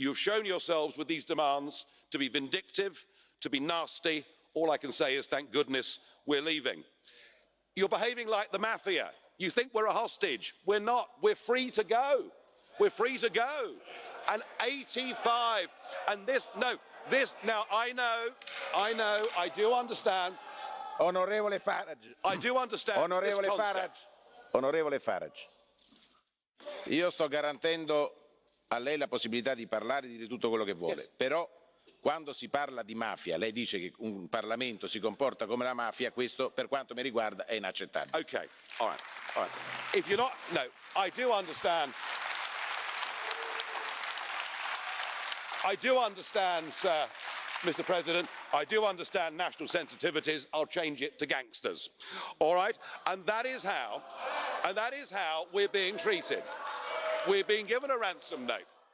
You have shown yourselves with these demands to be vindictive, to be nasty. All I can say is thank goodness we're leaving. You're behaving like the mafia. You think we're a hostage. We're not. We're free to go. We're free to go. And 85. And this, no, this, now I know, I know, I do understand. Honorable Farage. I do understand. this Farage. Onorevole Farage. Io sto garantendo a lei la possibilità di parlare e di dire tutto quello che vuole, Yes. però quando si parla di mafia, lei dice che un Parlamento si comporta come la mafia, questo per quanto mi riguarda è inaccettabile. Okay, all right, all right. If you're not, no, I do understand. I do understand, sir, Mr. President. I do understand national sensitivities. I'll change it to gangsters. All right, and that is how, and that is how we're being treated. We're being given a ransom note.